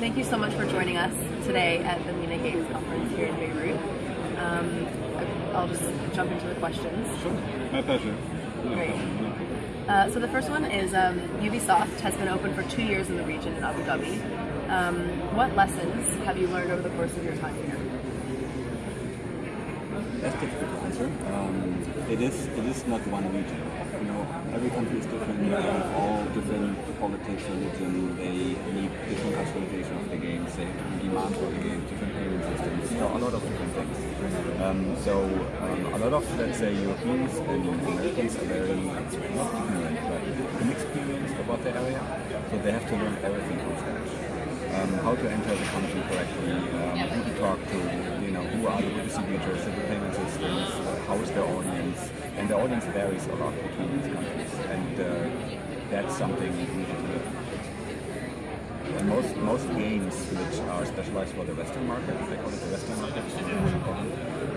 thank you so much for joining us today at the MENA Games Conference here in Beirut. Um, I'll just jump into the questions. Sure, my pleasure. No Great. problem, no problem. Uh, so the first one is um, Ubisoft has been open for two years in the region in Abu Dhabi. Um, what lessons have you learned over the course of your time here? That's difficult to answer. Um, it is it is not one region. Every country is different. Have all different politics, religion. They need different customization of the games. They have different for the games, different payment systems. So a lot of different things. Um, so um, a lot of let's say Europeans and Americans are very not ignorant, but inexperienced about the area. So they have to learn everything from scratch. um, how to enter the country correctly, um, who to talk to, you know, who are the distributors, the payment systems, uh, how is the audience, and the audience varies a lot between these countries, and uh, that's something we need to learn. And most most games which are specialized for the Western market, they call it the Western market,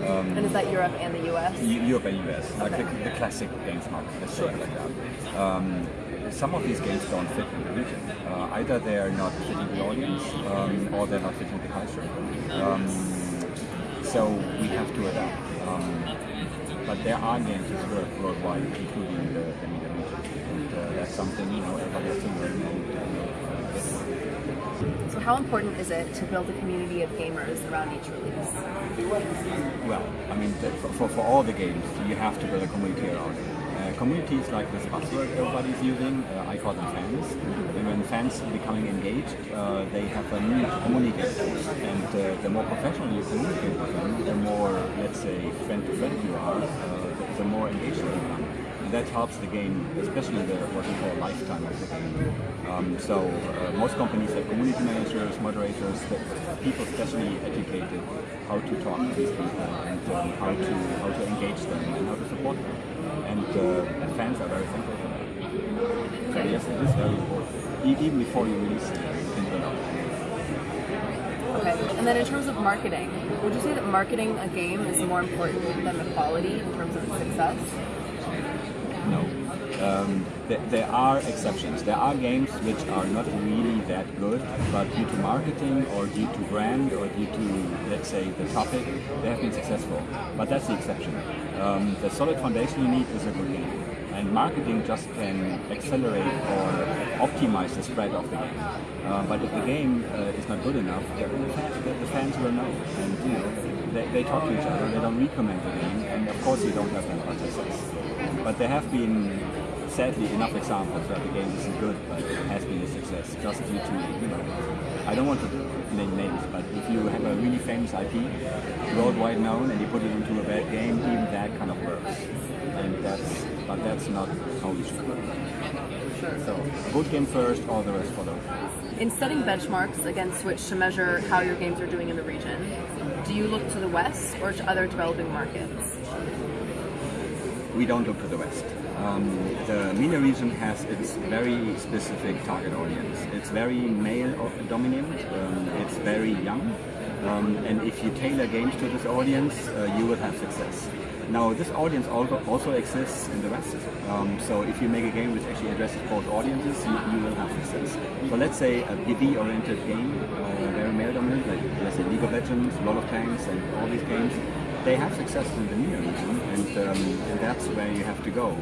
um, And is that Europe and the US? Eu- Europe and US, like the, the classic games market, let's say like that. Um, some of these games don't fit in the region. Uh, either they're not fitting the audience, um, or they're not fitting the culture. Um, so we have to adapt. But there are games which work worldwide, including the, the region. And uh, that's something, you know, everybody has to learn and uh. So how important is it to build a community of gamers around each release? Well, I mean, the, for, for all the games, you have to build a community around it. Community is like this buzzword everybody's using. Uh, I call them fans. And when fans are becoming engaged, uh, they have a need to communicate. And uh, the more professional you communicate with them, the more, let's say, friend to friend you are, the, more engaged you become. That helps the game, especially the what we call lifetime of the game. Um, so uh, most companies have community managers, moderators, people specially educated how to talk to these people and um, how to how to engage them and how to support them. And uh, fans are very thankful for that. So yes, it is very important. Even before you release it, you. Okay. And then in terms of marketing, would you say that marketing a game is more important than the quality in terms of its success? No. Um, there, there are exceptions. There are games which are not really that good, but due to marketing or due to brand or due to, let's say, the topic, they have been successful. But that's the exception. Um, the solid foundation you need is a good game. And marketing just can accelerate or optimize the spread of the game. Uh, but if the game uh, is not good enough, the fans will know. And you know, they, they talk to each other, they don't recommend the game, and of course you don't have much success. But there have been, sadly, enough examples where the game isn't good, but has been a success just due to, you know, I don't want to name names, but if you have a really famous IP, worldwide known, and you put it into a bad game, even that kind of works. And that's, but that's not how we should work. So, a good game first, all the rest follow. In setting benchmarks against which to measure how your games are doing in the region, do you look to the West or to other developing markets? we don't look to the West. Um, the MENA region has its very specific target audience. It's very male dominant, um, it's very young, um, and if you tailor games to this audience, uh, you will have success. Now, this audience also, also exists in the West, um, so if you make a game which actually addresses both audiences, you, you will have success. So let's say a PvP-oriented game, uh, very male dominant, like let's say League of Legends, World of Tanks, and all these games, they have success in the MENA region, and, um, and that's where you have to go.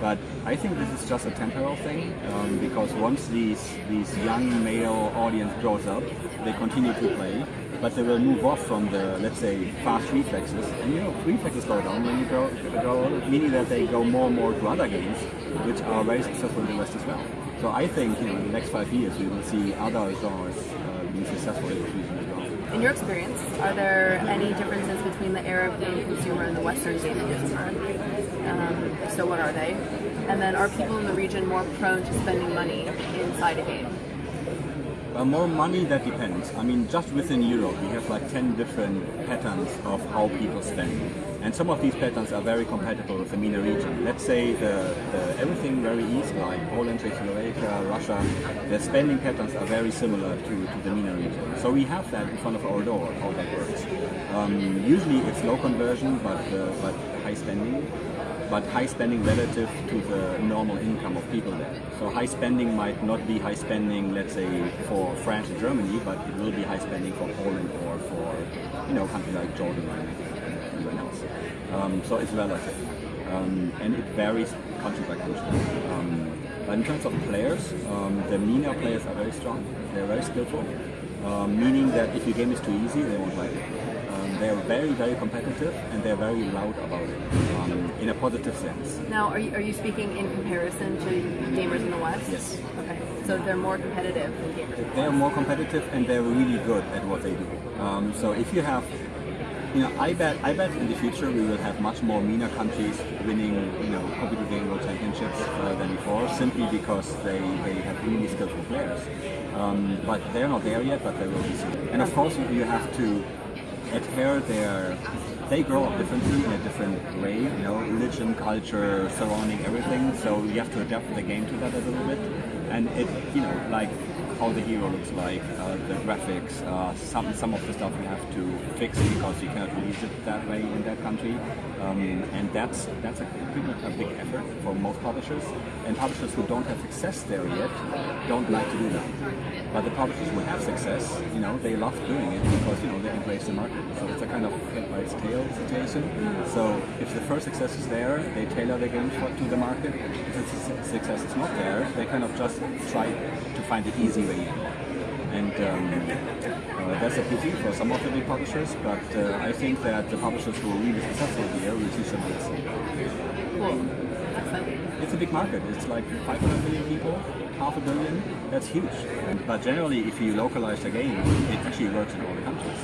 But I think this is just a temporal thing, um, because once these these young male audience grows up, they continue to play, but they will move off from the let's say fast reflexes, and you know reflexes slow down when you grow older, meaning that they go more and more to other games, which are very successful in the West as well. So I think you know in the next five years we will see other genres uh, being successful in this region as well. In your experience, are there any differences between the Arab game consumer and the Western game consumer? Um, so what are they? And then are people in the region more prone to spending money inside a game? Uh, more money, that depends. I mean, just within Europe, we have like 10 different patterns of how people spend. And some of these patterns are very compatible with the MENA region. Let's say the, the everything very east, like Poland, Czechoslovakia, Russia, their spending patterns are very similar to, to the MENA region. So we have that in front of our door, how that works. Um, usually it's low conversion, but, uh, but high spending. But high spending relative to the normal income of people there. So high spending might not be high spending, let's say, for France or Germany, but it will be high spending for Poland or for, you know, countries like Jordan or anyone else. Um, so it's relative. Um, and it varies country by country. Um, but in terms of players, um, the MENA players are very strong. They're very skillful, um, meaning that if your game is too easy, they won't like it. Um, they're very, very competitive and they're very loud about it in a positive sense. Now, are you, are you speaking in comparison to gamers in the West? Yes. Okay, so they're more competitive than gamers. in the They're more competitive and they're really good at what they do. Um, so if you have, you know, I bet, I bet in the future we will have much more MENA countries winning, you know, computer game world championships uh, than before, simply because they, they have really skillful players. Um, but they're not there yet, but they will be soon. And of course, you, you have to their. They grow up differently in a different way, you know, religion, culture, surrounding everything. So you have to adapt the game to that a little bit, and it, you know, like how the hero looks like, uh, the graphics, uh, some some of the stuff we have to fix because you cannot release it that way in that country, um, and that's that's a pretty a big effort for most publishers. And publishers who don't have success there yet don't like to do that. But the publishers who have success, you know, they love doing it because you know they embrace the market. So it's a kind of head by tail situation. So if the first success is there, they tailor their game to the market. If the success is not there, they kind of just try to find the easy in. And um, uh, that's a pity for some of the big publishers, but uh, I think that the publishers who are really successful here will teach them a lesson. Cool. It's a big market. It's like 500 million people, half a billion. That's huge. But generally, if you localize the game, it actually works in all the countries.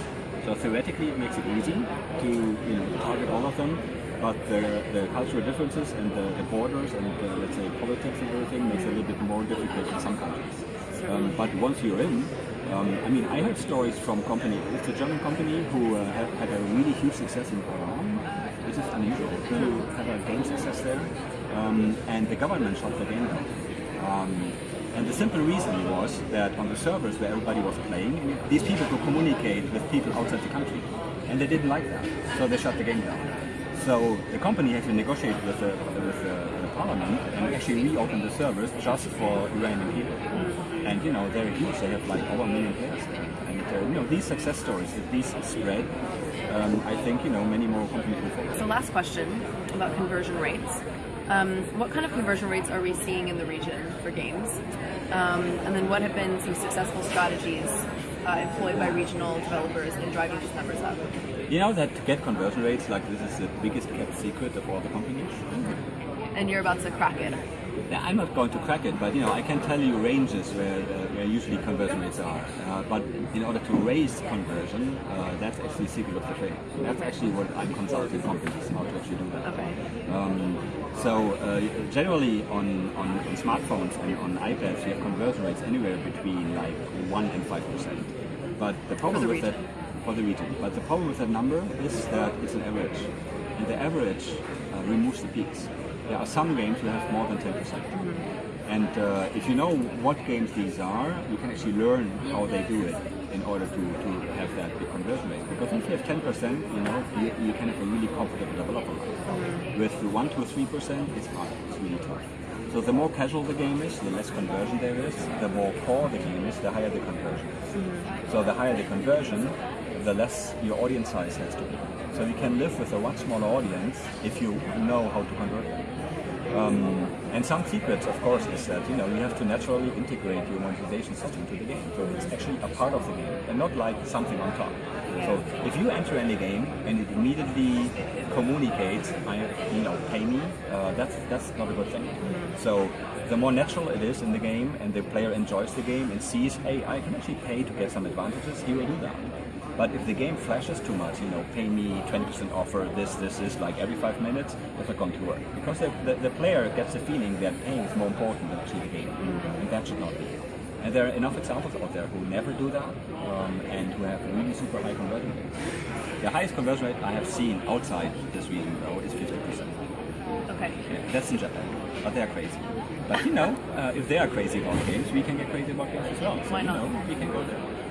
So theoretically, it makes it easy to you know target all of them. But the, the cultural differences and the, the borders and the, let's say politics and everything makes it a little bit more difficult in some countries. Um, but once you're in, um, I mean, I heard stories from company. It's a German company who uh, had, a really huge success in Iran, which is unusual to have a game success there. Um, and the government shut the game down. Um, and the simple reason was that on the servers where everybody was playing, these people could communicate with people outside the country. And they didn't like that, so they shut the game down. So the company had to negotiate with the, with the, the parliament and actually reopen the servers just for Iranian people. And you know, they're huge, they have like over a million players there. And uh, you know, these success stories, if these spread, um, I think, you know, many more companies will follow. So last question about conversion rates. Um, what kind of conversion rates are we seeing in the region for games? Um, and then what have been some successful strategies uh, employed by regional developers in driving these numbers up? You know that to get conversion rates, like this is the biggest kept secret of all the companies. And you're about to crack it. I'm not going to crack it, but you know I can tell you ranges where, uh, where usually conversion rates are. Uh, but in order to raise conversion, uh, that's actually the secret of the trade. That's actually what I'm consulting companies how to actually do that. Okay. Um, so uh, generally on, on, on smartphones and on iPads, you have conversion rates anywhere between like one and five percent. But the problem with that for the region, but the problem with that number is that it's an average, and the average uh, removes the peaks. There are some games who have more than ten percent. And uh, if you know what games these are, you can actually learn how they do it in order to, to have that big conversion rate. Because if you have 10%, you know, you, you can have a really comfortable developer life. With 1 to 3%, it's hard, it's really tough. So the more casual the game is, the less conversion there is. The more core the game is, the higher the conversion is. So the higher the conversion, the less your audience size has to be. So you can live with a much smaller audience if you know how to convert them. Um, and some secrets, of course, is that you know you have to naturally integrate your monetization system to the game. So it's actually a part of the game, and not like something on top. So if you enter any game and it immediately communicates, I, you know, pay me, uh, that's that's not a good thing. So the more natural it is in the game, and the player enjoys the game and sees, hey, I can actually pay to get some advantages, he will do that. But if the game flashes too much, you know, pay me 20% offer, this, this, this, like every five minutes, that's not going to work. Because the, the, the player gets the feeling that paying is more important than actually the game. And that should not be. And there are enough examples out there who never do that um, and who have really super high conversion rates. The highest conversion rate I have seen outside this region, though, is 50%. Okay. Yeah, that's in Japan. But they're crazy. But you know, uh, if they are crazy about games, we can get crazy about games as well. So, Why you not? know, we can go there.